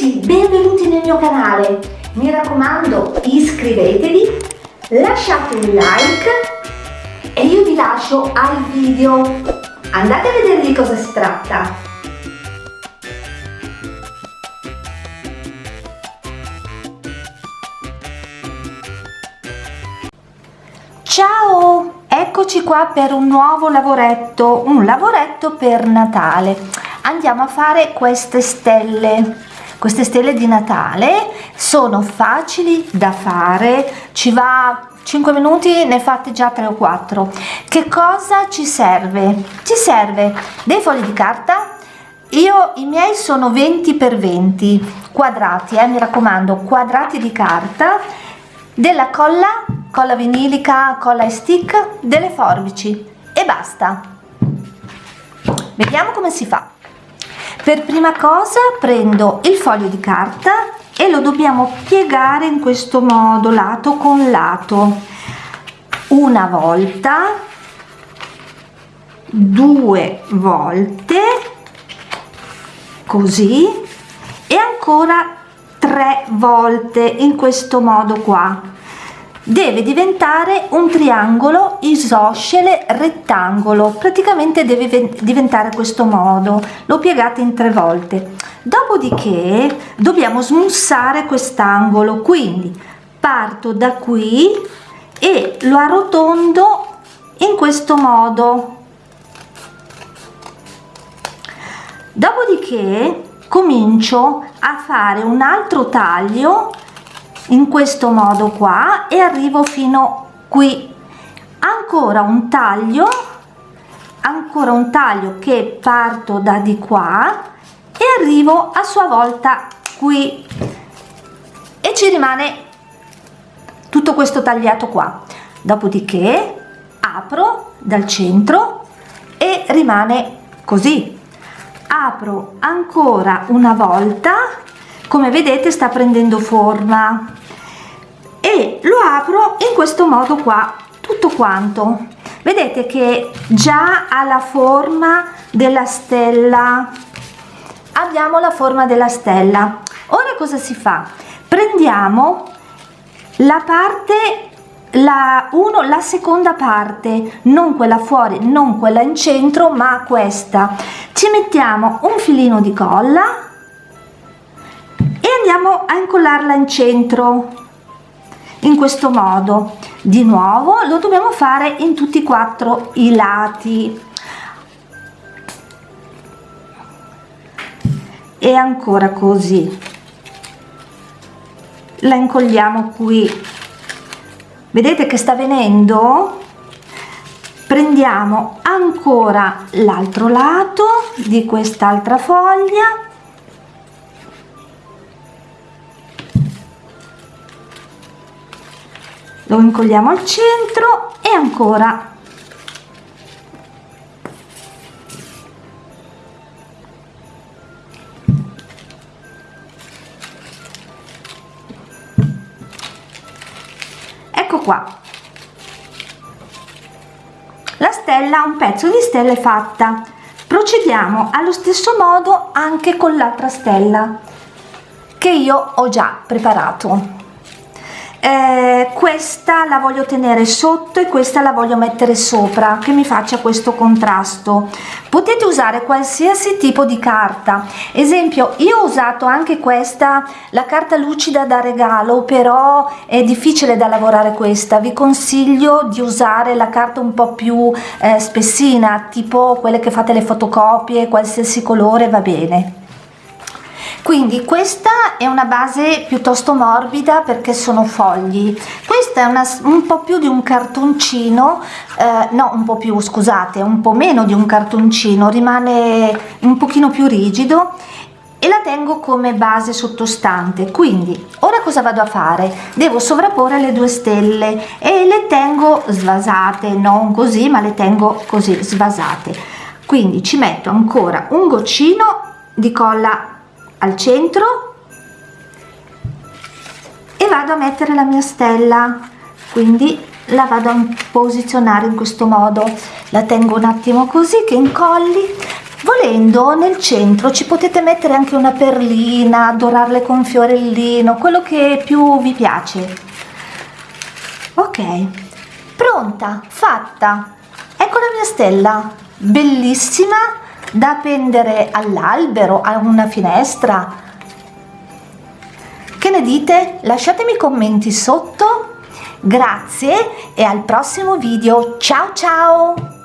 tutti, benvenuti nel mio canale. Mi raccomando, iscrivetevi, lasciate un like e io vi lascio al video. Andate a vedere di cosa si tratta. Ciao, eccoci qua per un nuovo lavoretto, un lavoretto per Natale andiamo a fare queste stelle queste stelle di Natale sono facili da fare ci va 5 minuti ne fate già 3 o 4 che cosa ci serve? Ci serve dei fogli di carta. Io i miei sono 20 per 20 quadrati eh, mi raccomando quadrati di carta della colla colla vinilica colla e stick delle forbici. E basta. Vediamo come si fa per prima cosa prendo il foglio di carta e lo dobbiamo piegare in questo modo lato con lato. Una volta due volte così e ancora tre volte in questo modo qua deve diventare un triangolo isoscele rettangolo. Praticamente deve diventare questo modo. Lo piegate in tre volte. Dopodiché dobbiamo smussare quest'angolo. Quindi parto da qui e lo arrotondo in questo modo. Dopodiché comincio a fare un altro taglio in questo modo qua e arrivo fino qui. Ancora un taglio ancora un taglio che parto da di qua e arrivo a sua volta qui. E ci rimane tutto questo tagliato qua. Dopodiché apro dal centro e rimane così. Apro ancora una volta come vedete sta prendendo forma. E lo apro in questo modo qua tutto quanto. Vedete che già ha la forma della stella. Abbiamo la forma della stella. Ora cosa si fa? Prendiamo la parte la uno la seconda parte. Non quella fuori non quella in centro ma questa. Ci mettiamo un filino di colla andiamo a incollarla in centro. In questo modo. Di nuovo lo dobbiamo fare in tutti e quattro i lati. E ancora così. La incolliamo qui. Vedete che sta venendo? Prendiamo ancora l'altro lato di quest'altra foglia lo incolliamo al centro e ancora. Ecco qua. La stella un pezzo di stella è fatta. Procediamo allo stesso modo anche con l'altra stella che io ho già preparato eh, questa la voglio tenere sotto e questa la voglio mettere sopra che mi faccia questo contrasto. Potete usare qualsiasi tipo di carta. Esempio io ho usato anche questa la carta lucida da regalo però è difficile da lavorare questa. Vi consiglio di usare la carta un po più eh, spessina tipo quelle che fate le fotocopie qualsiasi colore va bene quindi questa è una base piuttosto morbida perché sono fogli. Questa è una, un po più di un cartoncino eh, no un po più scusate un po meno di un cartoncino rimane un pochino più rigido e la tengo come base sottostante. Quindi ora cosa vado a fare? Devo sovrapporre le due stelle e le tengo svasate non così ma le tengo così svasate. Quindi ci metto ancora un goccino di colla al centro e vado a mettere la mia stella. Quindi la vado a posizionare in questo modo. La tengo un attimo così che incolli. Volendo nel centro ci potete mettere anche una perlina dorarle con fiorellino quello che più vi piace. Ok. Pronta fatta. Ecco la mia stella. Bellissima da appendere all'albero a una finestra. Che ne dite? Lasciatemi commenti sotto. Grazie e al prossimo video. Ciao ciao